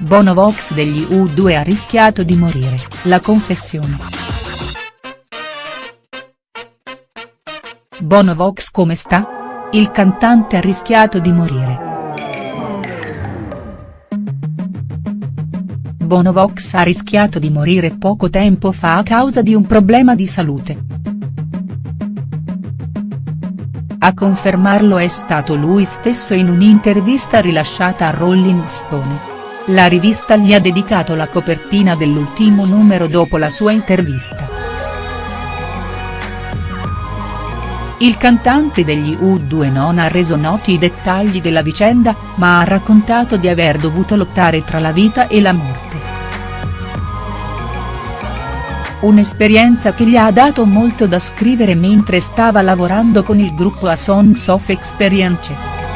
Bono Vox degli U2 ha rischiato di morire, la confessione. Bono Vox come sta? Il cantante ha rischiato di morire. Bono Vox ha rischiato di morire poco tempo fa a causa di un problema di salute. A confermarlo è stato lui stesso in un'intervista rilasciata a Rolling Stone. La rivista gli ha dedicato la copertina dell'ultimo numero dopo la sua intervista. Il cantante degli U2 non ha reso noti i dettagli della vicenda, ma ha raccontato di aver dovuto lottare tra la vita e la morte. Un'esperienza che gli ha dato molto da scrivere mentre stava lavorando con il gruppo A Songs of Experience.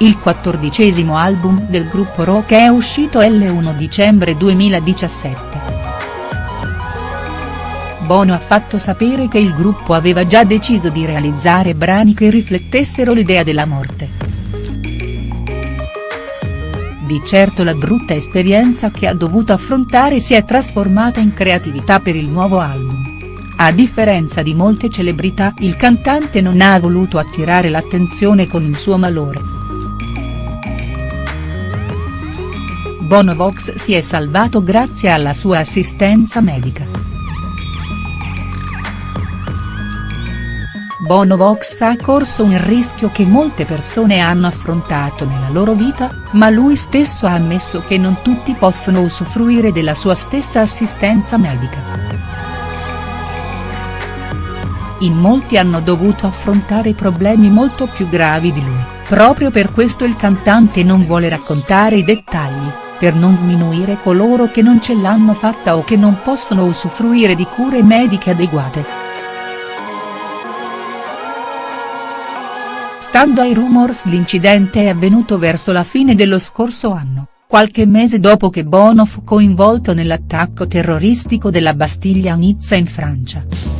Il quattordicesimo album del gruppo rock è uscito l'1 dicembre 2017. Bono ha fatto sapere che il gruppo aveva già deciso di realizzare brani che riflettessero l'idea della morte. Di certo la brutta esperienza che ha dovuto affrontare si è trasformata in creatività per il nuovo album. A differenza di molte celebrità il cantante non ha voluto attirare l'attenzione con il suo malore. Bono Vox si è salvato grazie alla sua assistenza medica. Bono Vox ha corso un rischio che molte persone hanno affrontato nella loro vita, ma lui stesso ha ammesso che non tutti possono usufruire della sua stessa assistenza medica. In molti hanno dovuto affrontare problemi molto più gravi di lui, proprio per questo il cantante non vuole raccontare i dettagli per non sminuire coloro che non ce l'hanno fatta o che non possono usufruire di cure mediche adeguate. Stando ai rumors l'incidente è avvenuto verso la fine dello scorso anno, qualche mese dopo che Bono fu coinvolto nell'attacco terroristico della Bastiglia a Nizza in Francia.